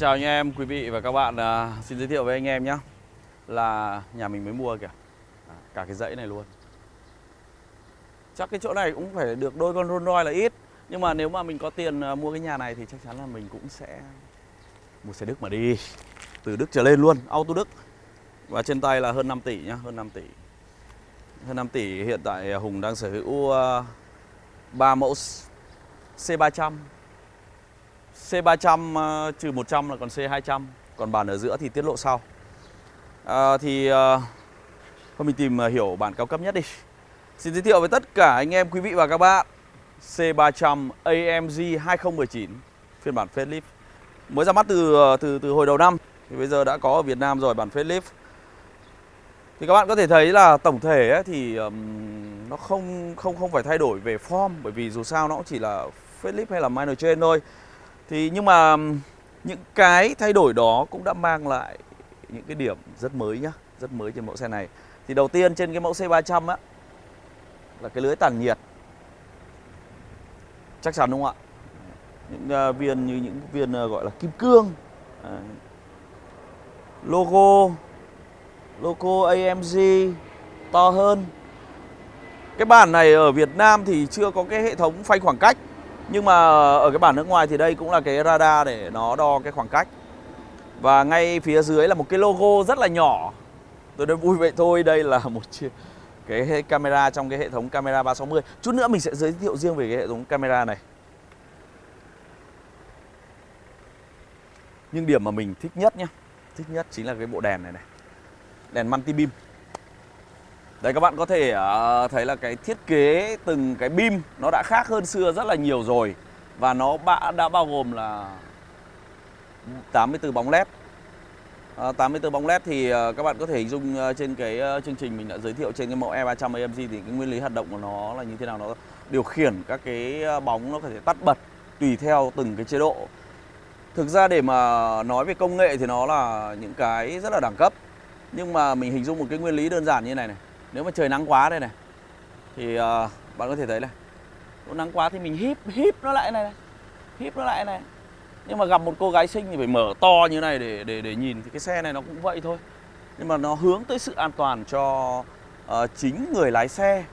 chào anh em, quý vị và các bạn à, Xin giới thiệu với anh em nhé. Là nhà mình mới mua kìa. À, Cả cái dãy này luôn. Chắc cái chỗ này cũng phải được đôi con Rolls Royce là ít. Nhưng mà nếu mà mình có tiền à, mua cái nhà này Thì chắc chắn là mình cũng sẽ Mua xe Đức mà đi. Từ Đức trở lên luôn, auto Đức. Và trên tay là hơn 5 tỷ nhá, hơn 5 tỷ. Hơn 5 tỷ hiện tại Hùng đang sở hữu à, uh, 3 mẫu C300 C300 ờ, trừ 100 là còn C200 Còn bản ở giữa thì tiết lộ sau. À, Thì à, Thôi mình tìm hiểu bản cao cấp nhất đi. Xin giới thiệu với tất cả anh em quý vị và các bạn C300 AMG 2019 Phiên bản facelift. Mới ra mắt từ từ từ hồi đầu năm Thì bây giờ đã có ở Việt Nam rồi bản facelift. Thì các bạn có thể thấy là tổng thể ấy, thì um, Nó không không không phải thay đổi về form Bởi vì dù sao nó cũng chỉ là facelift hay là minor chain thôi thì nhưng mà những cái thay đổi đó cũng đã mang lại những cái điểm rất mới nhá, rất mới trên mẫu xe này. Thì đầu tiên trên cái mẫu C300 á là cái lưới tản nhiệt. Chắc chắn đúng không ạ? Những uh, viên như những viên uh, gọi là kim cương. À, logo logo AMG to hơn. Cái bản này ở Việt Nam thì chưa có cái hệ thống phanh khoảng cách nhưng mà ở cái bản nước ngoài thì đây cũng là cái radar để nó đo cái khoảng cách. Và ngay phía dưới là một cái logo rất là nhỏ. Tôi nói vui vậy thôi, đây là một cái camera trong cái hệ thống camera 360 Chút nữa mình sẽ giới thiệu riêng về cái hệ thống camera này. Nhưng điểm mà mình thích nhất nhé Thích nhất chính là cái bộ đèn này này. Đèn multi beam Đấy các bạn có thể uh, thấy là cái thiết kế từng cái beam nó đã khác hơn xưa rất là nhiều rồi. Và nó đã, đã bao gồm là 84 bóng led uh, 84 bóng led thì uh, các bạn có thể hình dung ờ, trên cái chương trình mình đã giới thiệu trên cái mẫu E300 AMG Thì cái nguyên lý hoạt động của nó là như thế nào? Nó điều khiển các cái bóng nó có thể tắt bật tùy theo từng cái chế độ. Thực ra để mà nói về công nghệ thì nó là những cái rất là đẳng cấp. Nhưng mà mình hình dung một cái nguyên lý đơn giản như này này nếu mà trời nắng quá đây này thì uh, bạn có thể thấy này nó nắng quá thì mình híp híp nó lại này, này híp nó lại này. Nhưng mà gặp một cô gái xinh thì phải mở to như này để để để nhìn thì cái xe này nó cũng vậy thôi. Nhưng mà nó hướng tới sự an toàn cho uh, chính người lái xe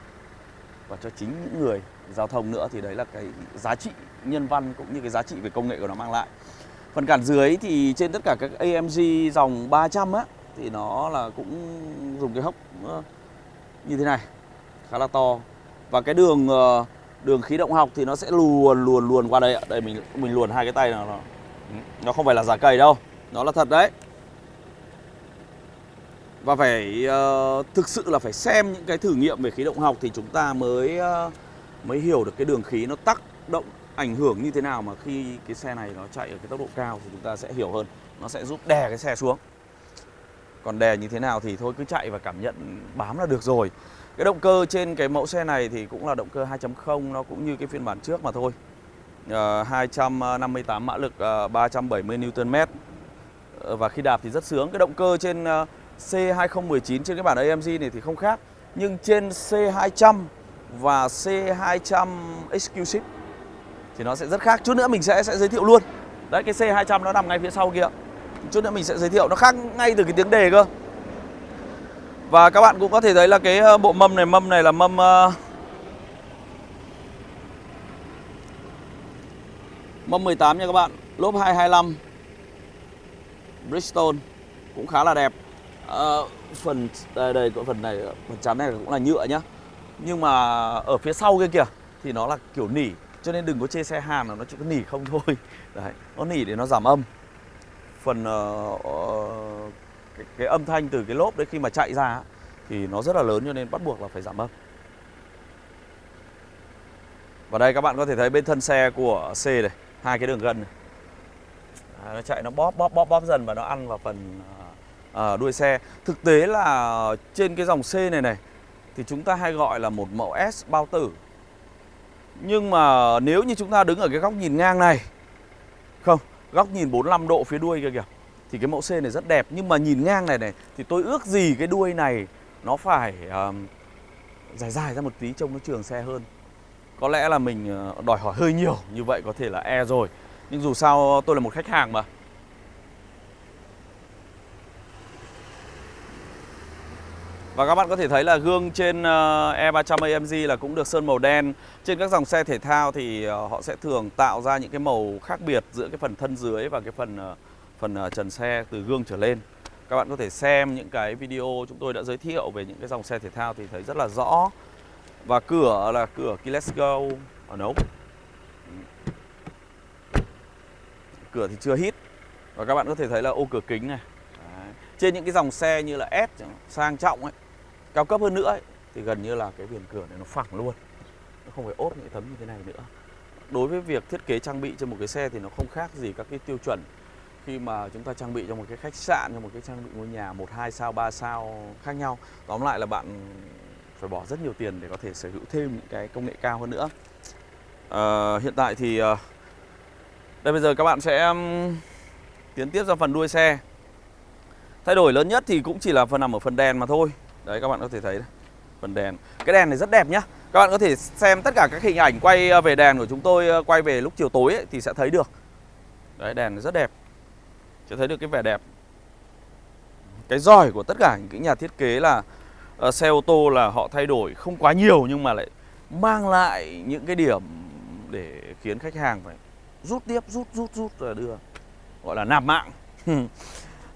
và cho chính những người giao thông nữa. Thì đấy là cái giá trị nhân văn cũng như cái giá trị về công nghệ của nó mang lại. Phần cản dưới thì trên tất cả các AMG dòng 300 á thì nó là cũng dùng cái hốc uh, như thế này khá là to. Và cái đường ờ, đường khí động học thì nó sẽ luồn luồn luồn qua đây ạ. Đây mình mình luồn hai cái tay nào nó nó không phải là giả cầy đâu. Nó là thật đấy. Và phải uh, thực sự là phải xem những cái thử nghiệm về khí động học thì chúng ta mới uh, mới hiểu được cái đường khí nó tác động ảnh hưởng như thế nào mà khi cái xe này nó chạy ở cái tốc độ cao thì chúng ta sẽ hiểu hơn. Nó sẽ giúp đè cái xe xuống còn đè như thế nào thì thôi cứ chạy và cảm nhận bám là được rồi. Cái động cơ trên cái mẫu xe này thì cũng là động cơ 2.0 Nó cũng như cái phiên bản trước mà thôi. Ờ, uh, 258 mã lực uh, 370 Nm uh, Và khi đạp thì rất sướng. Cái động cơ trên ờ, uh, C2019 trên cái bản AMG này thì không khác. Nhưng trên C200 và C200 Exclusive Thì nó sẽ rất khác. Chút nữa mình sẽ sẽ giới thiệu luôn. Đấy cái C200 nó nằm ngay phía sau kia. Chút nữa mình sẽ giới thiệu. Nó khác ngay từ cái tiếng đề cơ. Và các bạn cũng có thể thấy là cái ờ, bộ mâm này Mâm này là mâm uh, Mâm 18 nha các bạn. Lốp 225 Bridgestone Cũng khá là đẹp. Uh, Phần đây, đây phần này Phần chắn này cũng là nhựa nhá. Nhưng mà ở phía sau kia kìa Thì nó là kiểu nỉ Cho nên đừng có chê xe Hàn là nó chỉ có nỉ không thôi. Đấy, Nó nỉ để nó giảm âm phần uh, uh, cái, cái âm thanh từ cái lốp đấy khi mà chạy ra thì nó rất là lớn cho nên bắt buộc là phải giảm âm. Và đây các bạn có thể thấy bên thân xe của C này, hai cái đường gân này. À, nó chạy nó bóp bóp bóp bóp dần và nó ăn vào phần à, đuôi xe. Thực tế là trên cái dòng C này này thì chúng ta hay gọi là một mẫu S bao tử. Nhưng mà nếu như chúng ta đứng ở cái góc nhìn ngang này Không, Góc nhìn 45 độ phía đuôi kia kìa. Thì cái mẫu xe này rất đẹp Nhưng mà nhìn ngang này này Thì tôi ước gì cái đuôi này Nó phải uh, dài dài ra một tí trông nó trường xe hơn. Có lẽ là mình ờ, đòi hỏi hơi nhiều Như vậy có thể là E rồi. Nhưng dù sao tôi là một khách hàng mà. Và các bạn có thể thấy là gương trên ờ, E300 AMG là cũng được sơn màu đen. Trên các dòng xe thể thao thì ờ, họ sẽ thường tạo ra những cái màu khác biệt giữa cái phần thân dưới và cái phần ờ, phần trần xe từ gương trở lên. Các bạn có thể xem những cái video chúng tôi đã giới thiệu về những cái dòng xe thể thao thì thấy rất là rõ. Và cửa là cửa Keyless Go. Ở nấu. Cửa thì chưa hít. Và các bạn có thể thấy là ô cửa kính này. Đấy. Trên những cái dòng xe như là S, sang trọng ấy cao cấp hơn nữa ấy, thì gần như là cái viền cửa này nó phẳng luôn. Nó không phải ốp những tấm như thế này nữa. Đối với việc thiết kế trang bị cho một cái xe thì nó không khác gì các cái tiêu chuẩn. Khi mà chúng ta trang bị cho một cái khách sạn cho một cái trang bị ngôi nhà một hai sao ba sao khác nhau. Tóm lại là bạn phải bỏ rất nhiều tiền để có thể sở hữu thêm những cái công nghệ cao hơn nữa. À, hiện tại thì ờ, đây bây giờ các bạn sẽ tiến tiếp ra phần đuôi xe. Thay đổi lớn nhất thì cũng chỉ là phần nằm ở phần đèn mà thôi. Đấy các bạn có thể thấy đây. phần đèn. Cái đèn này rất đẹp nhá. Các bạn có thể xem tất cả các hình ảnh quay ờ, về đèn của chúng tôi ờ, Quay về lúc chiều tối ấy, thì sẽ thấy được. Đấy đèn này rất đẹp. Sẽ thấy được cái vẻ đẹp. Cái giỏi của tất cả những cái nhà thiết kế là uh, Xe ô tô là họ thay đổi không quá nhiều Nhưng mà lại mang lại những cái điểm Để khiến khách hàng phải rút tiếp rút rút rút rồi đưa Gọi là nạp mạng.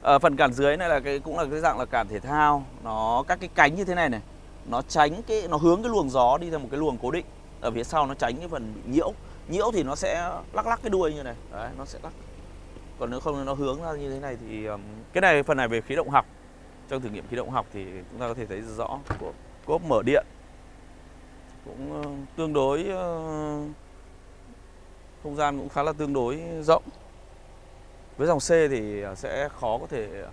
à, phần cản dưới này là cái cũng là cái dạng là cản thể thao. Nó các cái cánh như thế này này nó tránh cái nó hướng cái luồng gió đi theo một cái luồng cố định. Ở phía sau nó tránh cái phần bị nhiễu. Nhiễu thì nó sẽ lắc lắc cái đuôi như này. Đấy nó sẽ lắc. Còn nếu không nó hướng ra như thế này thì um, cái này phần này về khí động học. Trong thử nghiệm khí động học thì chúng ta có thể thấy rõ của cốp mở điện. Cũng uh, tương đối uh, không gian cũng khá là tương đối rộng với dòng C thì à, sẽ khó có thể à,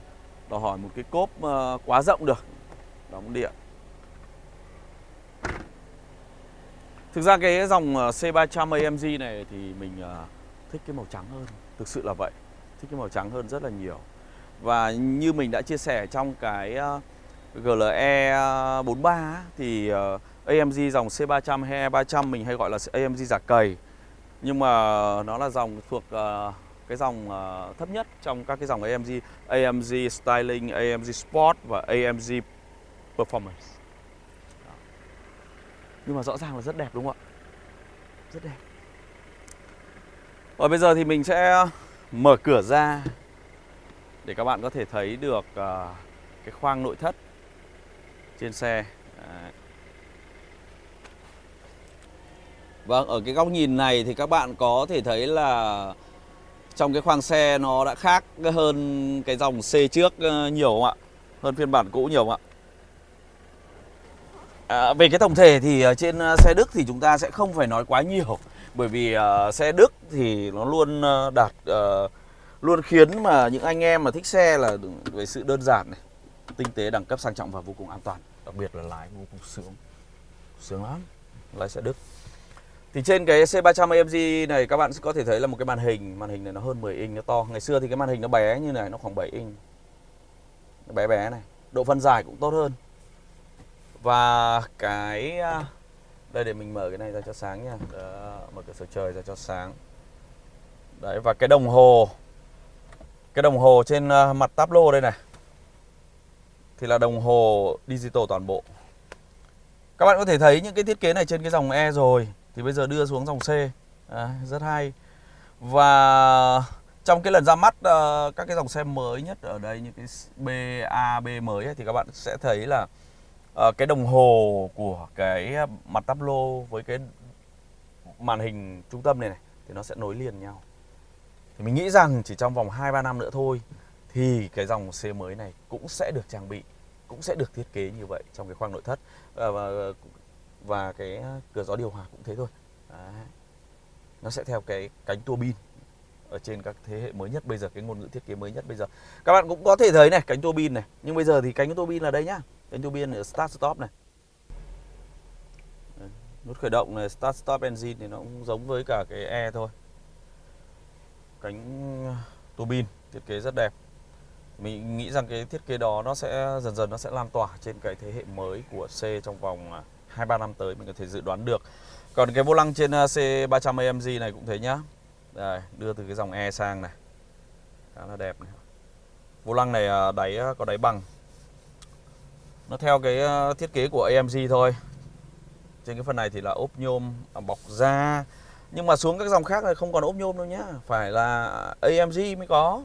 đòi hỏi một cái cốp à, quá rộng được. Đóng điện. Thực ra cái dòng C300 AMG này thì mình thích cái màu trắng hơn. Thực sự là vậy. Thích cái màu trắng hơn rất là nhiều. Và như mình đã chia sẻ trong cái GLE 43 Thì AMG dòng C300 hay E300 mình hay gọi là AMG giả cầy. Nhưng mà nó là dòng thuộc cái dòng uh, thấp nhất trong các cái dòng AMG AMG Styling, AMG Sport và AMG Performance Đó. Nhưng mà rõ ràng là rất đẹp đúng không ạ? Rất đẹp Và bây giờ thì mình sẽ mở cửa ra Để các bạn có thể thấy được uh, cái khoang nội thất trên xe Đấy. Vâng, ở cái góc nhìn này thì các bạn có thể thấy là trong cái khoang xe nó đã khác hơn cái dòng C trước ờ, nhiều không ạ? Hơn phiên bản cũ nhiều không ạ? À, về cái tổng thể thì ờ, trên ờ, xe Đức thì chúng ta sẽ không phải nói quá nhiều. Bởi vì uh, xe Đức thì nó luôn đạt uh, luôn khiến mà những anh em mà thích xe là về sự đơn giản này tinh tế đẳng cấp sang trọng và vô cùng an toàn. Đặc biệt là lái vô cùng sướng. Sướng lắm lái xe Đức thì trên cái C300 AMG này các bạn có thể thấy là một cái màn hình. Màn hình này nó hơn 10 inch, nó to. Ngày xưa thì cái màn hình nó bé như này, nó khoảng 7 inch. Nó Bé bé này. Độ phân giải cũng tốt hơn. Và cái à, Đây để mình mở cái này ra cho sáng nha. Đó, Mở cửa sổ trời ra cho sáng. Đấy và cái đồng hồ. Cái đồng hồ trên à, mặt mặt tablo đây này. Thì là đồng hồ digital toàn bộ. Các bạn có thể thấy những cái thiết kế này trên cái dòng E rồi thì bây giờ đưa xuống dòng C à, rất hay và trong cái lần ra mắt uh, các cái dòng xe mới nhất ở đây như cái BAB mới ấy, thì các bạn sẽ thấy là uh, cái đồng hồ của cái mặt tablo với cái màn hình trung tâm này này thì nó sẽ nối liền nhau. Thì mình nghĩ rằng chỉ trong vòng 2 3 năm nữa thôi thì cái dòng xe mới này cũng sẽ được trang bị, cũng sẽ được thiết kế như vậy trong cái khoang nội thất. Ờ, và và cái ờ, cửa gió điều hòa cũng thế thôi. Đấy. nó sẽ theo cái cánh tua bin ở trên các thế hệ mới nhất. Bây giờ cái ngôn ngữ thiết kế mới nhất bây giờ. Các bạn cũng có thể thấy này, cánh tua bin này. Nhưng bây giờ thì cánh tua bin là đây nhá. Cánh tua bin ở start, stop này. Nút khởi động này, start, stop engine thì nó cũng giống với cả cái e thôi. Cánh ờ, tua bin thiết kế rất đẹp. Mình nghĩ rằng cái thiết kế đó nó sẽ, dần dần nó sẽ lan tỏa trên cái thế hệ mới của C trong vòng ờ, 2-3 năm tới mình có thể dự đoán được. Còn cái vô lăng trên uh, C300 AMG này cũng thế nhá. Đây, đưa từ cái dòng E sang này. Khá là đẹp này. Vô lăng này uh, đáy uh, có đáy bằng. Nó theo cái thiết kế của AMG thôi. Trên cái phần này thì là ốp nhôm à, bọc da. Nhưng mà xuống các dòng khác này không còn ốp nhôm đâu nhá. Phải là AMG mới có.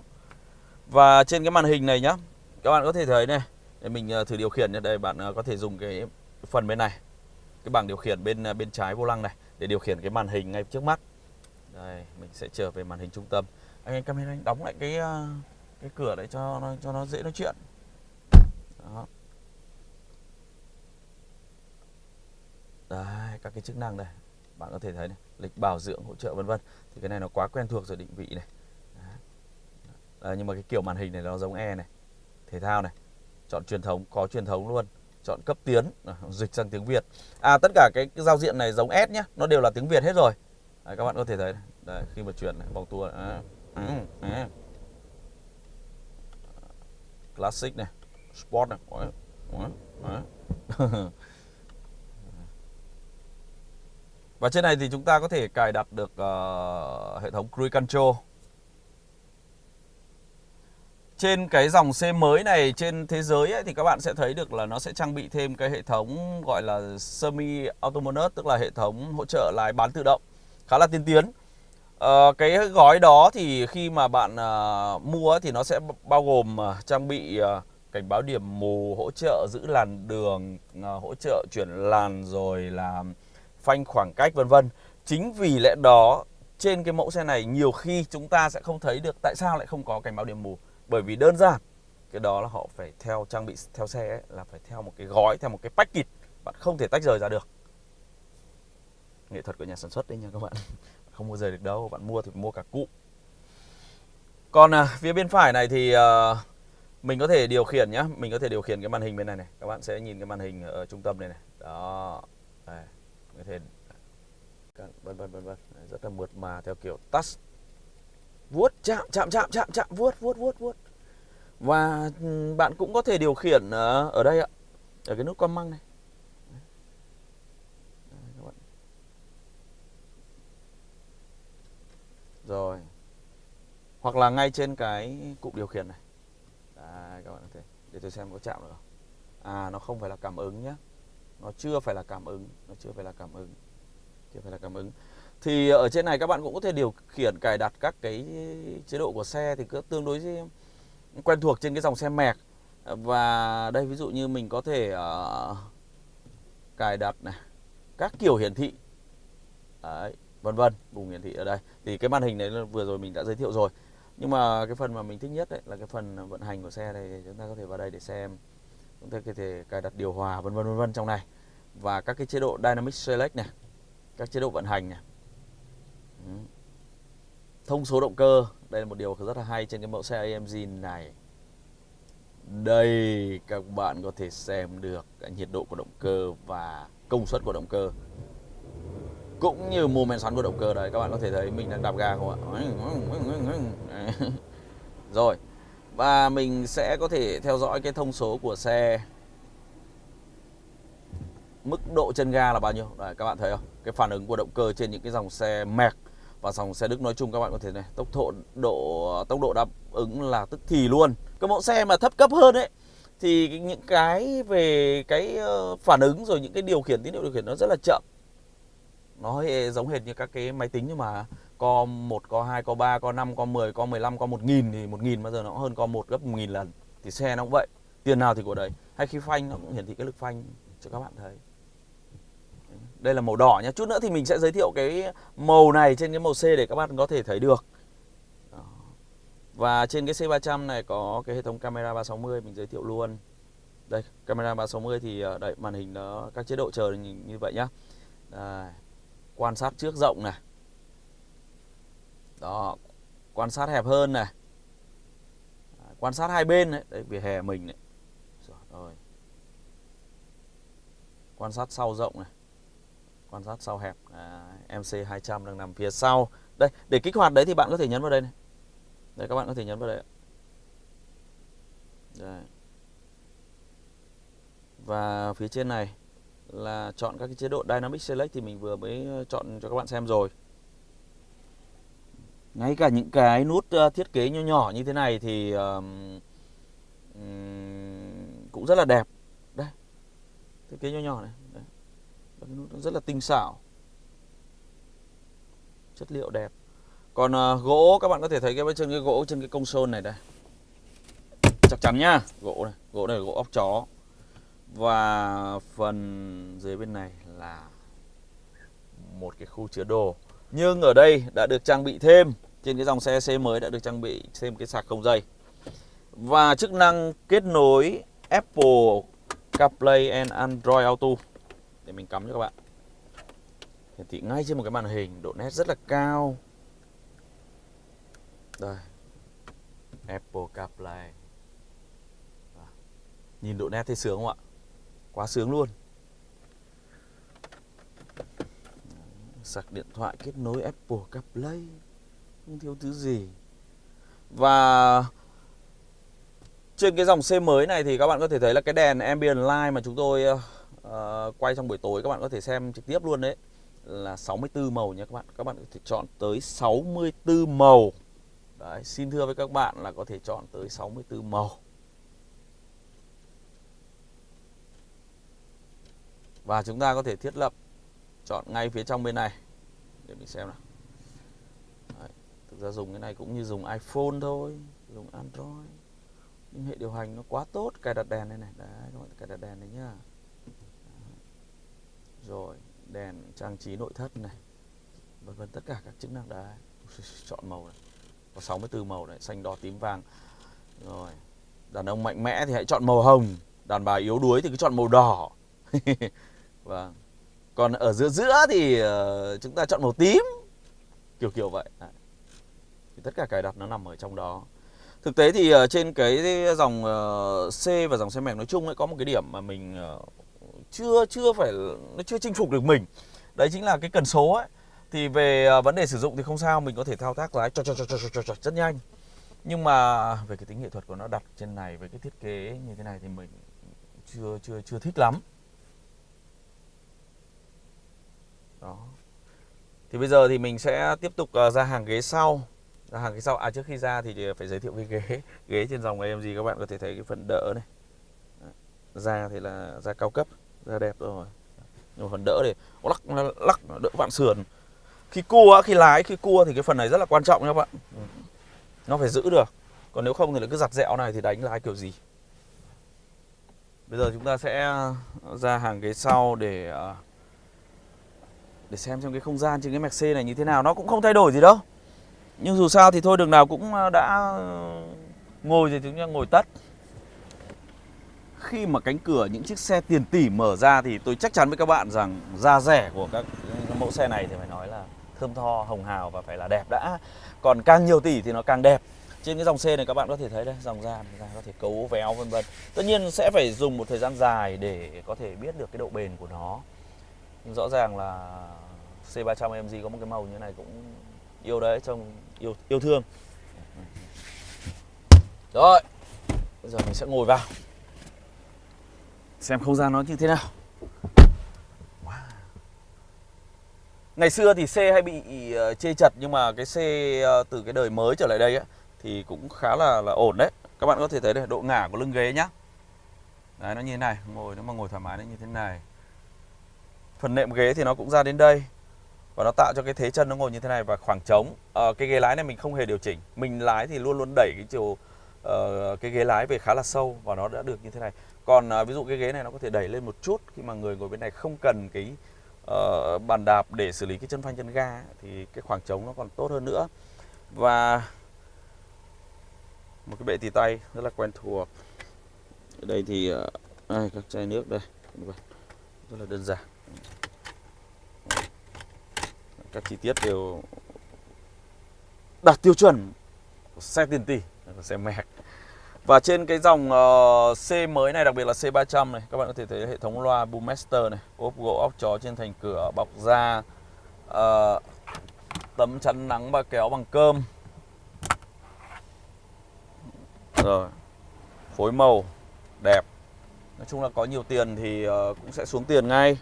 Và trên cái màn hình này nhá các bạn có thể thấy này. Để mình thử điều khiển nhé đây bạn có thể dùng cái phần bên này cái bảng điều khiển bên bên trái vô lăng này để điều khiển cái màn hình ngay trước mắt. Đây mình sẽ trở về màn hình trung tâm. Anh em camera anh đóng lại cái ờ, cái cửa đấy cho nó cho nó dễ nói chuyện. Đó. Đấy, các cái chức năng này bạn có thể thấy này, lịch bảo dưỡng hỗ trợ vân vân. Thì cái này nó quá quen thuộc rồi định vị này. Đấy, nhưng mà cái kiểu màn hình này nó giống E này thể thao này. Chọn truyền thống có truyền thống luôn chọn cấp tiến à, dịch sang tiếng Việt à tất cả cái, cái giao diện này giống S nhé nó đều là tiếng Việt hết rồi à, các bạn có thể thấy. Đấy, khi mà chuyển này, vòng tua à, À, classic này sport này Ủa, Ủa, Ủa. Và trên này thì chúng ta có thể cài đặt được uh, hệ thống Cruise Control. Trên cái dòng xe mới này trên thế giới ấy, thì các bạn sẽ thấy được là nó sẽ trang bị thêm cái hệ thống gọi là semi autonomous tức là hệ thống hỗ trợ lái bán tự động khá là tiên tiến. à, cái gói đó thì khi mà bạn à, mua thì nó sẽ bao gồm à, trang bị à, cảnh báo điểm mù, hỗ trợ giữ làn đường, à, hỗ trợ chuyển làn rồi là phanh khoảng cách vân vân. Chính vì lẽ đó trên cái mẫu xe này nhiều khi chúng ta sẽ không thấy được tại sao lại không có cảnh báo điểm mù. Bởi vì đơn giản cái đó là họ phải theo trang bị theo xe ấy, là phải theo một cái gói, theo một cái package. Bạn không thể tách rời ra được. Nghệ thuật của nhà sản xuất đấy nha các bạn. Không mua rời được đâu, bạn mua thì mua cả cụ. Còn à, phía bên phải này thì à, mình có thể điều khiển nhá, mình có thể điều khiển cái màn hình bên này này. Các bạn sẽ nhìn cái màn hình ở trung tâm này này. Đó. Đây có thể vân vân vân vân rất là mượt mà theo kiểu touch vuốt chạm chạm chạm chạm chạm vuốt vuốt vuốt vuốt và ừ, bạn cũng có thể điều khiển ờ, ở đây ạ ở cái nút con măng này. Rồi. Hoặc là ngay trên cái cụm điều khiển này. Đấy, các bạn có thể để tôi xem có chạm được không? À nó không phải là cảm ứng nhé nó chưa phải là cảm ứng nó chưa phải là cảm ứng chưa phải là cảm ứng. Thì ở trên này các bạn cũng có thể điều khiển cài đặt các cái chế độ của xe thì cứ tương đối quen thuộc trên cái dòng xe mẹc. Và đây ví dụ như mình có thể uh, cài đặt này các kiểu hiển thị. Đấy, vân vân vùng hiển thị ở đây. Thì cái màn hình này vừa rồi mình đã giới thiệu rồi. Nhưng mà cái phần mà mình thích nhất đấy là cái phần vận hành của xe này chúng ta có thể vào đây để xem. Chúng ta có thể cài đặt điều hòa vân vân vân vân trong này. Và các cái chế độ Dynamic Select này các chế độ vận hành này. Thông số động cơ đây là một điều rất là hay trên cái mẫu xe AMG này. Đây các bạn có thể xem được nhiệt độ của động cơ và công suất của động cơ cũng như mô men xoắn của động cơ đấy các bạn có thể thấy mình đang đạp ga không ạ? Rồi và mình sẽ có thể theo dõi cái thông số của xe. Mức độ chân ga là bao nhiêu? Đấy, các bạn thấy không? Cái phản ứng của động cơ trên những cái dòng xe mẹc và dòng xe Đức nói chung các bạn có thể này tốc độ độ tốc độ đáp ứng là tức thì luôn. Cái mẫu xe mà thấp cấp hơn ấy thì những cái về cái ờ, phản ứng rồi những cái điều khiển tín hiệu điều khiển nó rất là chậm. Nó giống hệt như các cái máy tính nhưng mà co 1, co 2, co 3, co 5, co 10, co 15, co 1000 thì 1000 bao giờ nó cũng hơn co 1 gấp 1000 lần. Thì xe nó cũng vậy tiền nào thì của đấy. Hay khi phanh nó cũng hiển thị cái lực phanh cho các bạn thấy đây là màu đỏ nhé chút nữa thì mình sẽ giới thiệu cái màu này trên cái màu C để các bạn có thể thấy được. Và trên cái C300 này có cái hệ thống camera 360 mình giới thiệu luôn. Đây camera 360 thì ờ, đấy đây màn hình nó các chế độ chờ như vậy nhá. Đây, quan sát trước rộng này. Đó quan sát hẹp hơn này. Quan sát hai bên đấy, đấy vỉa hè mình này. Rồi. Quan sát sau rộng này quan sát sau hẹp à, MC 200 đang nằm phía sau. Đây để kích hoạt đấy thì bạn có thể nhấn vào đây này. Đây các bạn có thể nhấn vào đây đây. Và phía trên này là chọn các cái chế độ Dynamic Select thì mình vừa mới ờ, chọn cho các bạn xem rồi. Ngay cả những cái nút ờ, thiết kế nhỏ nhỏ như thế này thì um, cũng rất là đẹp. Đây thiết kế nhỏ nhỏ này các cái nút nó rất là tinh xảo. Chất liệu đẹp. Còn uh, gỗ các bạn có thể thấy cái trên cái gỗ trên cái công sơn này đây. Chắc chắn nhá gỗ này gỗ này là gỗ óc chó. Và phần dưới bên này là một cái khu chứa đồ. Nhưng ở đây đã được trang bị thêm trên cái dòng xe C mới đã được trang bị thêm cái sạc không dây. Và chức năng kết nối Apple CarPlay and Android Auto để mình cắm cho các bạn. Hiển thị ngay trên một cái màn hình, độ nét rất là cao. Đây. Apple CarPlay. Nhìn độ nét thấy sướng không ạ? Quá sướng luôn. Sạc điện thoại kết nối Apple CarPlay. Không thiếu thứ gì. Và trên cái dòng xe mới này thì các bạn có thể thấy là cái đèn ambient light mà chúng tôi ờ, uh, quay trong buổi tối các bạn có thể xem trực tiếp luôn đấy. Là 64 màu nha các bạn. Các bạn có thể chọn tới 64 màu. Đấy, xin thưa với các bạn là có thể chọn tới 64 màu. Và chúng ta có thể thiết lập chọn ngay phía trong bên này. Để mình xem nào. Đấy, thực ra dùng cái này cũng như dùng iPhone thôi dùng Android. Nhưng hệ điều hành nó quá tốt cài đặt đèn đây này. Đấy các bạn cài đặt đèn này nhá rồi, đèn trang trí nội thất này, vân vân, tất cả các chức năng đã chọn màu này. Có 64 màu này, xanh, đỏ, tím, vàng. Rồi, đàn ông mạnh mẽ thì hãy chọn màu hồng, đàn bà yếu đuối thì cứ chọn màu đỏ. Và vâng. còn ở giữa giữa thì ờ, chúng ta chọn màu tím, kiểu kiểu vậy. Đấy. thì tất cả cài đặt nó nằm ở trong đó. Thực tế thì ờ, trên cái dòng ờ, C và dòng xe mềm nói chung ấy, có một cái điểm mà mình chưa chưa phải nó chưa chinh phục được mình. Đấy chính là cái cần số ấy. Thì về à, vấn đề sử dụng thì không sao, mình có thể thao tác lái cho cho cho cho cho cho rất nhanh. Nhưng mà về cái tính nghệ thuật của nó đặt trên này với cái thiết kế như thế này thì mình chưa chưa chưa thích lắm. Đó. Thì bây giờ thì mình sẽ tiếp tục à, ra hàng ghế sau. Ra hàng ghế sau. À trước khi ra thì à, phải giới thiệu cái ghế ghế trên dòng AMG các bạn có thể thấy cái phần đỡ này. Ra thì là, ra cao cấp ra đẹp rồi. Nhưng mà phần đỡ thì lắc lắc đỡ vạn sườn. Khi cua khi lái, khi cua thì cái phần này rất là quan trọng nha các bạn. Nó phải giữ được. Còn nếu không thì cứ giặt dẹo này thì đánh lái kiểu gì? Bây giờ chúng ta sẽ ờ, ra hàng ghế sau để ờ, để xem trong cái không gian trên cái mạch C này như thế nào. Nó cũng không thay đổi gì đâu. Nhưng dù sao thì thôi, đường nào cũng ờ, đã ngồi thì chúng ta ngồi tất khi mà cánh cửa những chiếc xe tiền tỷ mở ra thì tôi chắc chắn với các bạn rằng da rẻ của các mẫu xe này thì phải nói là thơm tho, hồng hào và phải là đẹp đã. Còn càng nhiều tỷ thì nó càng đẹp. Trên cái dòng xe này các bạn có thể thấy đây, dòng da da có thể cấu, véo, vân vân. Tất nhiên sẽ phải dùng một thời gian dài để có thể biết được cái độ bền của nó. Nhưng rõ ràng là C300 AMG có một cái màu như này cũng yêu đấy, trông yêu yêu thương. Rồi, bây giờ mình sẽ ngồi vào xem không gian nó như thế nào. Wow. ngày xưa thì xe hay bị ờ, chê chật nhưng mà cái xe ờ, từ cái đời mới trở lại đây ấy, thì cũng khá là là ổn đấy. Các bạn có thể thấy đây độ ngả của lưng ghế nhá. Đấy nó như thế này. Ngồi nếu mà ngồi thoải mái nó như thế này. Phần nệm ghế thì nó cũng ra đến đây. Và nó tạo cho cái thế chân nó ngồi như thế này và khoảng trống. À, cái ghế lái này mình không hề điều chỉnh. Mình lái thì luôn luôn đẩy cái chiều uh, cái ghế lái về khá là sâu và nó đã được như thế này còn à, ví dụ cái ghế này nó có thể đẩy lên một chút khi mà người ngồi bên này không cần cái uh, bàn đạp để xử lý cái chân phanh chân ga thì cái khoảng trống nó còn tốt hơn nữa. Và một cái bệ tì tay rất là quen thuộc. Ở đây thì ờ, uh, đây, các chai nước đây. Rất là đơn giản. Các chi tiết đều đạt tiêu chuẩn của xe tiền tỷ của xe mẹc và trên cái dòng uh, C mới này đặc biệt là C300 này các bạn có thể thấy hệ thống loa Boommaster này ốp gỗ óc chó trên thành cửa bọc da uh, tấm chắn nắng và kéo bằng cơm. Rồi phối màu đẹp. Nói chung là có nhiều tiền thì uh, cũng sẽ xuống tiền ngay.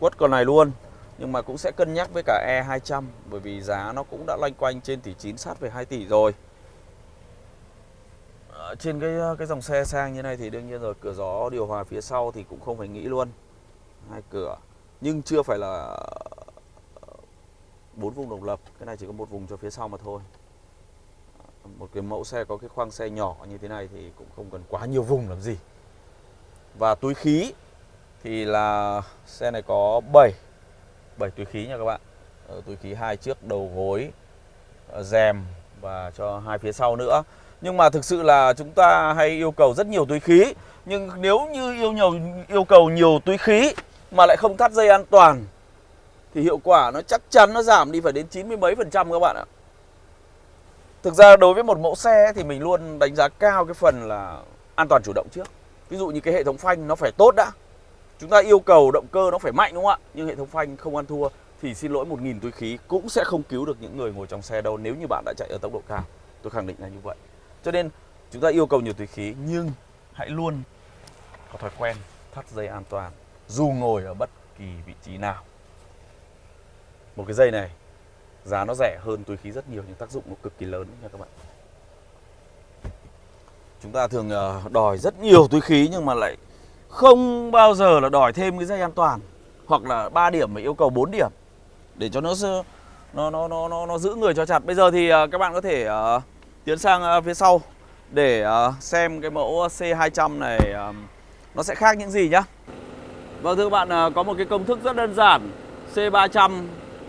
Quất con này luôn nhưng mà cũng sẽ cân nhắc với cả E200 bởi vì giá nó cũng đã loanh quanh trên tỷ 9 sát về 2 tỷ rồi trên cái ờ, cái dòng xe sang như này thì đương nhiên rồi, cửa gió điều hòa phía sau thì cũng không phải nghĩ luôn. Hai cửa, nhưng chưa phải là ờ, bốn vùng độc lập, cái này chỉ có một vùng cho phía sau mà thôi. Ờ, một cái mẫu xe có cái khoang xe nhỏ như thế này thì cũng không cần quá nhiều vùng làm gì. Và túi khí thì là xe này có 7 7 túi khí nha các bạn. Ở túi khí hai trước, đầu gối rèm và cho hai phía sau nữa nhưng mà thực sự là chúng ta hay yêu cầu rất nhiều túi khí nhưng nếu như yêu nhiều, yêu cầu nhiều túi khí mà lại không thắt dây an toàn, thì hiệu quả nó chắc chắn nó giảm đi phải đến 90 mấy phần trăm các bạn ạ. Thực ra đối với một mẫu xe thì mình luôn đánh giá cao cái phần là an toàn chủ động trước. Ví dụ như cái hệ thống phanh nó phải tốt đã. Chúng ta yêu cầu động cơ nó phải mạnh đúng không ạ? Nhưng hệ thống phanh không ăn thua thì xin lỗi 1.000 túi khí cũng sẽ không cứu được những người ngồi trong xe đâu nếu như bạn đã chạy ở tốc độ cao. Tôi khẳng định là như vậy. Cho nên chúng ta yêu cầu nhiều túi khí nhưng hãy luôn có thói quen thắt dây an toàn dù ngồi ở bất kỳ vị trí nào. Một cái dây này giá nó rẻ hơn túi khí rất nhiều nhưng tác dụng nó cực kỳ lớn nha các bạn. Chúng ta thường ờ, đòi rất nhiều túi khí nhưng mà lại không bao giờ là đòi thêm cái dây an toàn hoặc là 3 điểm mà yêu cầu 4 điểm để cho nó nó nó nó nó, nó giữ người cho chặt. Bây giờ thì ờ, các bạn có thể uh, tiến sang ờ, phía sau để ờ, xem cái mẫu C200 này ờ, nó sẽ khác những gì nhá. Vâng thưa các bạn, có một cái công thức rất đơn giản. C300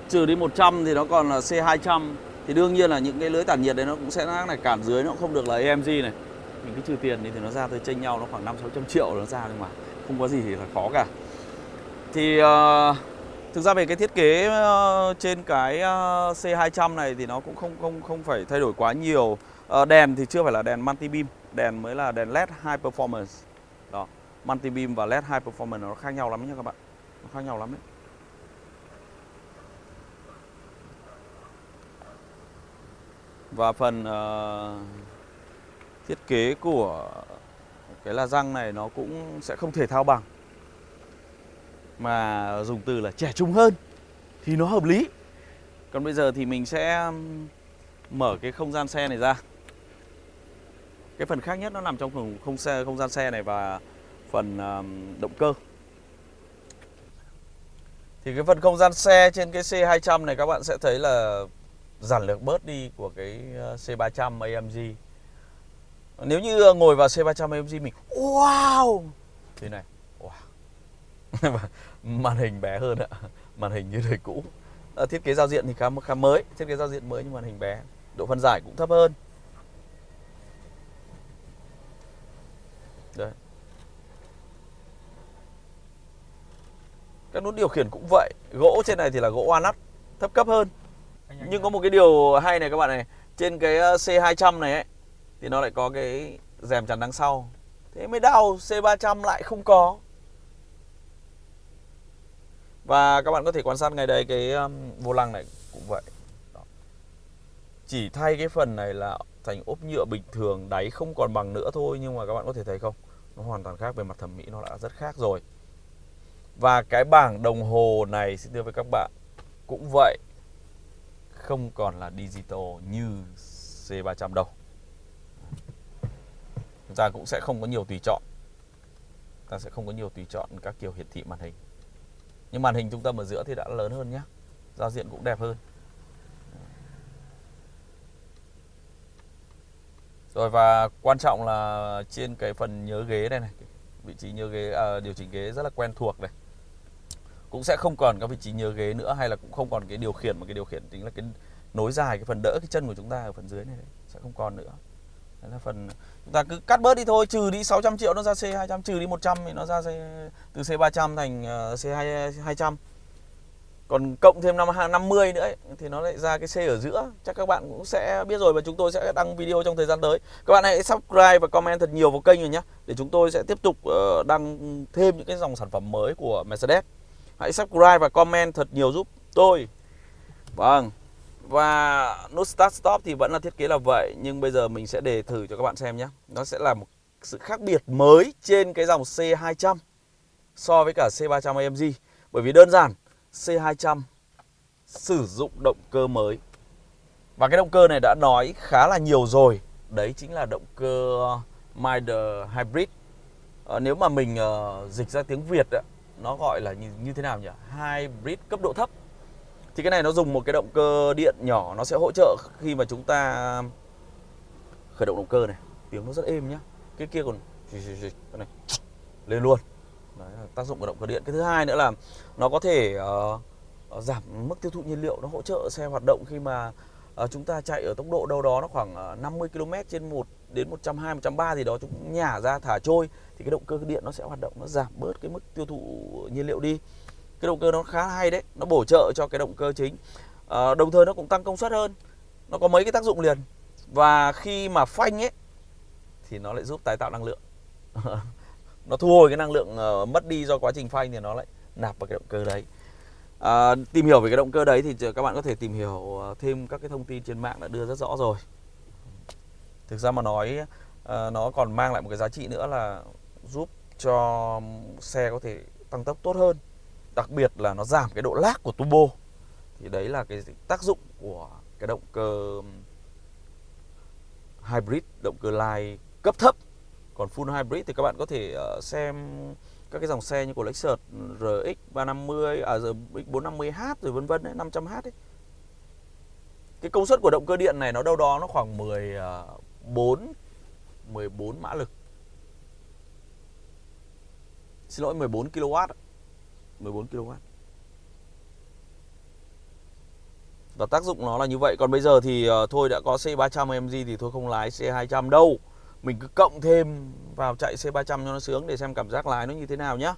trừ đi 100 thì nó còn là C200 thì đương nhiên là những cái lưới tản nhiệt đấy nó cũng sẽ này cản dưới nó không được là AMG này mình cứ trừ tiền đi thì nó ra tới chênh nhau nó khoảng 5 600 triệu nó ra nhưng mà không có gì thì là khó cả thì uh, thực ra về cái thiết kế ờ, trên cái ờ, C200 này thì nó cũng không không không phải thay đổi quá nhiều. Ờ, đèn thì chưa phải là đèn multi beam đèn mới là đèn led high performance. Đó multi beam và led high performance nó khác nhau lắm nha các bạn. Nó khác nhau lắm đấy Và phần uh, thiết kế của cái là răng này nó cũng sẽ không thể thao bằng. Mà dùng từ là trẻ trung hơn thì nó hợp lý. Còn bây giờ thì mình sẽ mở cái không gian xe này ra. Cái phần khác nhất nó nằm trong phần không, xe, không gian xe này và phần động cơ. Thì cái phần không gian xe trên cái C200 này các bạn sẽ thấy là giản lược bớt đi của cái ờ, C300 AMG nếu như ờ, ngồi vào C300 AMG mình wow! Thế này. màn hình bé hơn ạ. Màn hình như đời cũ. À, thiết kế giao diện thì khá khá mới. Thiết kế giao diện mới nhưng màn hình bé. Độ phân giải cũng thấp hơn. Đấy. Các nút điều khiển cũng vậy. Gỗ trên này thì là gỗ walnut Thấp cấp hơn. Nhưng có một cái điều hay này các bạn này. Trên cái ờ, C200 này ấy Thì nó lại có cái rèm chắn đằng sau. Thế mới đau C300 lại không có và các bạn có thể quan sát ngay đây Cái um, vô lăng này cũng vậy. Đó. Chỉ thay cái phần này là thành ốp nhựa bình thường Đáy không còn bằng nữa thôi Nhưng mà các bạn có thể thấy không? Nó hoàn toàn khác về mặt thẩm mỹ Nó đã rất khác rồi. Và cái bảng đồng hồ này Xin thưa với các bạn Cũng vậy. Không còn là digital như C300 đâu. Chúng ta cũng sẽ không có nhiều tùy chọn. Ta sẽ không có nhiều tùy chọn các kiểu hiển thị màn hình nhưng màn hình trung tâm ở giữa thì đã lớn hơn nhé giao diện cũng đẹp hơn. Rồi và quan trọng là trên cái phần nhớ ghế này này vị trí nhớ ghế à, điều chỉnh ghế rất là quen thuộc này. Cũng sẽ không còn các vị trí nhớ ghế nữa hay là cũng không còn cái điều khiển mà cái điều khiển tính là cái nối dài cái phần đỡ cái chân của chúng ta ở phần dưới này đấy, sẽ không còn nữa đấy là phần chúng ta cứ cắt bớt đi thôi trừ đi 600 triệu nó ra C200 trừ đi 100 thì nó ra C, từ C300 thành ờ, C200 còn cộng thêm năm 50 nữa ấy, thì nó lại ra cái C ở giữa. Chắc các bạn cũng sẽ biết rồi và chúng tôi sẽ đăng video trong thời gian tới. Các bạn hãy subscribe và comment thật nhiều vào kênh rồi nhé để chúng tôi sẽ tiếp tục ờ, đăng thêm những cái dòng sản phẩm mới của Mercedes. Hãy subscribe và comment thật nhiều giúp tôi. Vâng và nút start stop thì vẫn là thiết kế là vậy nhưng bây giờ mình sẽ đề thử cho các bạn xem nhé. Nó sẽ là một sự khác biệt mới trên cái dòng C200 so với cả C300 AMG bởi vì đơn giản C200 sử dụng động cơ mới. Và cái động cơ này đã nói khá là nhiều rồi. Đấy chính là động cơ Mider Hybrid. À, nếu mà mình uh, dịch ra tiếng Việt đó nó gọi là như, như thế nào nhỉ? Hybrid cấp độ thấp thì cái này nó dùng một cái động cơ điện nhỏ nó sẽ hỗ trợ khi mà chúng ta khởi động động cơ này. Tiếng nó rất êm nhá. Cái kia còn cái này lên luôn. Đấy là tác dụng của động cơ điện. Cái thứ hai nữa là nó có thể uh, giảm mức tiêu thụ nhiên liệu nó hỗ trợ xe hoạt động khi mà uh, chúng ta chạy ở tốc độ đâu đó nó khoảng 50 km trên 1 đến 120 130 gì đó chúng nhả ra thả trôi thì cái động cơ điện nó sẽ hoạt động nó giảm bớt cái mức tiêu thụ nhiên liệu đi cái động cơ nó khá hay đấy nó bổ trợ cho cái động cơ chính. À, đồng thời nó cũng tăng công suất hơn nó có mấy cái tác dụng liền. Và khi mà phanh ấy thì nó lại giúp tái tạo năng lượng. Nó thu hồi cái năng lượng uh, mất đi do quá trình phanh thì nó lại nạp vào cái động cơ đấy. À, tìm hiểu về cái động cơ đấy thì các bạn có thể tìm hiểu thêm các cái thông tin trên mạng đã đưa rất rõ rồi. Thực ra mà nói uh, nó còn mang lại một cái giá trị nữa là giúp cho xe có thể tăng tốc tốt hơn đặc biệt là nó giảm cái độ lag của turbo thì đấy là cái tác dụng của cái động cơ hybrid, động cơ lai cấp thấp còn full hybrid thì các bạn có thể ờ, xem các cái dòng xe như của Lexus RX 350 à RX 450h rồi vân vân đấy 500h ấy. Cái công suất của động cơ điện này nó đâu đó nó khoảng 14 14 ờ, mã lực. Xin lỗi 14 kW. 14 kW. Và tác dụng nó là như vậy. Còn bây giờ thì uh, thôi đã có C300 MG Thì thôi không lái C200 đâu. Mình cứ cộng thêm vào chạy C300 cho nó sướng Để xem cảm giác lái nó như thế nào nhá.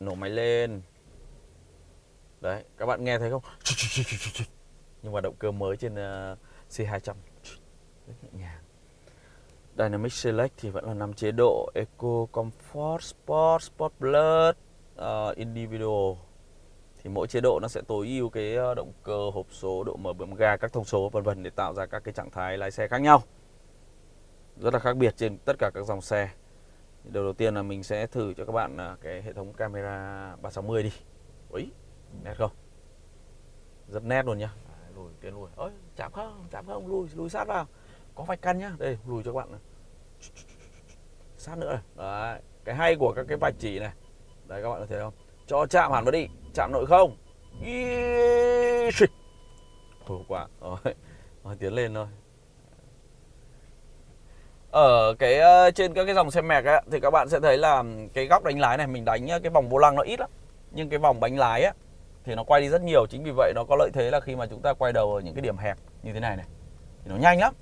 Nổ máy lên. Đấy các bạn nghe thấy không? Nhưng mà động cơ mới trên uh, C200 Rất nhẹ nhàng. Dynamic Select thì vẫn là 5 chế độ Eco, Comfort, Sport, Sport Plus, uh, Individual. Thì mỗi chế độ nó sẽ tối ưu cái ờ, động cơ hộp số độ mở bấm ga các thông số vân vân để tạo ra các cái trạng thái lái xe khác nhau. Rất là khác biệt trên tất cả các dòng xe. Đầu đầu tiên là mình sẽ thử cho các bạn ờ, cái hệ thống camera 360 đi. Úi, nét không? Rất nét luôn nhá. Lùi tiến lùi. Ơi chạm không chạm không lùi lùi sát vào có vạch căn nhá. Đây lùi cho các bạn này. sát nữa này. Đấy cái hay của các cái vạch chỉ này. Đấy các bạn có thấy không? Cho chạm hẳn vào đi. Chạm nội không. Khổ quá. Rồi. rồi tiến lên thôi. Ở cái ờ, trên các cái dòng xe mẹc ấy, thì các bạn sẽ thấy là cái góc đánh lái này mình đánh ờ, cái vòng vô lăng nó ít lắm. Nhưng cái vòng bánh lái ấy, thì nó quay đi rất nhiều. Chính vì vậy nó có lợi thế là khi mà chúng ta quay đầu ở những cái điểm hẹp như thế này này thì nó nhanh lắm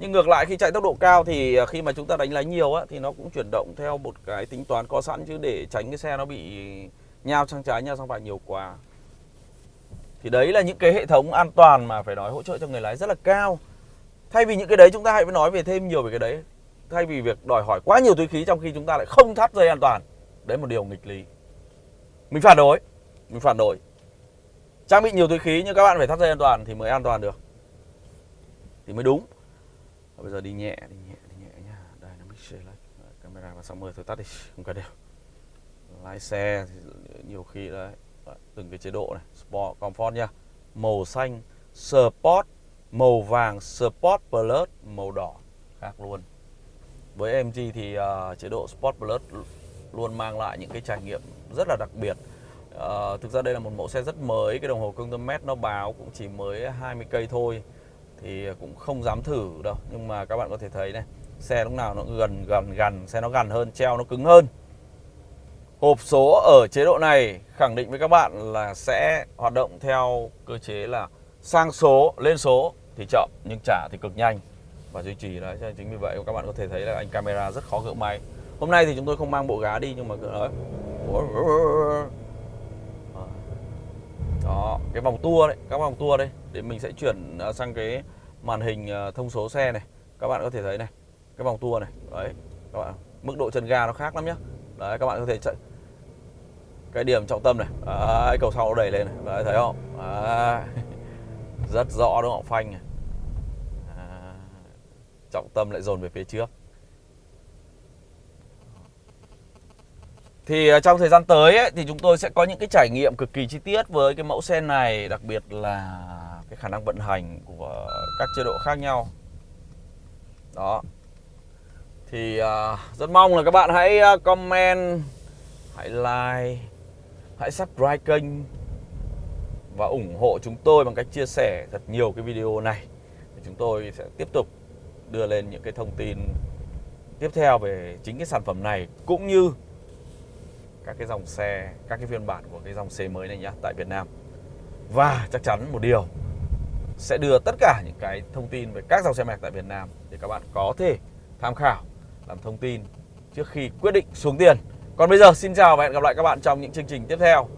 nhưng ngược lại khi chạy tốc độ cao thì à, khi mà chúng ta đánh lái nhiều á, thì nó cũng chuyển động theo một cái tính toán có sẵn chứ để tránh cái xe nó bị nhau sang trái nhau sang phải nhiều quá. Thì đấy là những cái hệ thống an toàn mà phải nói hỗ trợ cho người lái rất là cao. Thay vì những cái đấy chúng ta hãy nói về thêm nhiều về cái đấy. Thay vì việc đòi hỏi quá nhiều túi khí trong khi chúng ta lại không thắt dây an toàn. Đấy một điều nghịch lý. Mình phản đối. Mình phản đối. Trang bị nhiều túi khí nhưng các bạn phải thắt dây an toàn thì mới an toàn được. Thì mới đúng và bây giờ đi nhẹ đi nhẹ đi nhẹ nhá. Đây nó mix lại camera và xong rồi tôi tắt đi không cần đều lái xe thì nhiều khi đấy ờ, từng cái chế độ này sport comfort nha màu xanh sport màu vàng sport plus màu đỏ khác luôn. Với MG thì uh, chế độ sport plus luôn mang lại những cái trải nghiệm rất là đặc biệt. Uh, thực ra đây là một mẫu xe rất mới cái đồng hồ công tơ mét nó báo cũng chỉ mới 20 cây thôi thì cũng không dám thử đâu nhưng mà các bạn có thể thấy này xe lúc nào nó gần gần gần xe nó gần hơn treo nó cứng hơn Hộp số ở chế độ này khẳng định với các bạn là sẽ hoạt động theo cơ chế là sang số, lên số thì chậm nhưng trả thì cực nhanh và duy trì đấy. Chính vì vậy các bạn có thể thấy là anh camera rất khó gỡ máy. Hôm nay thì chúng tôi không mang bộ gá đi nhưng mà đấy. Đó, cái vòng tua đấy, các vòng tua đây để mình sẽ chuyển à, sang cái màn hình à, thông số xe này. Các bạn có thể thấy này, cái vòng tua này. Đấy, các bạn mức độ chân ga nó khác lắm nhá. Đấy các bạn có thể chạy cái điểm trọng tâm này đấy, cầu sau nó đẩy lên này đấy, thấy không đấy. rất rõ đúng không phanh này à, trọng tâm lại dồn về phía trước Thì à, trong thời gian tới ấy, thì chúng tôi sẽ có những cái trải nghiệm cực kỳ chi tiết với cái mẫu xe này Đặc biệt là cái khả năng vận hành của các chế độ khác nhau. Đó. Thì uh, rất mong là các bạn hãy à, comment hãy like hãy subscribe kênh và ủng hộ chúng tôi bằng cách chia sẻ thật nhiều cái video này. Thì chúng tôi sẽ tiếp tục đưa lên những cái thông tin tiếp theo về chính cái sản phẩm này cũng như các cái dòng xe, các cái phiên bản của cái dòng xe mới này nhá, tại Việt Nam. Và chắc chắn một điều, sẽ đưa tất cả những cái thông tin về các dòng xe mạch tại Việt Nam để các bạn có thể tham khảo, làm thông tin trước khi quyết định xuống tiền. Còn bây giờ, xin chào và hẹn gặp lại các bạn trong những chương trình tiếp theo.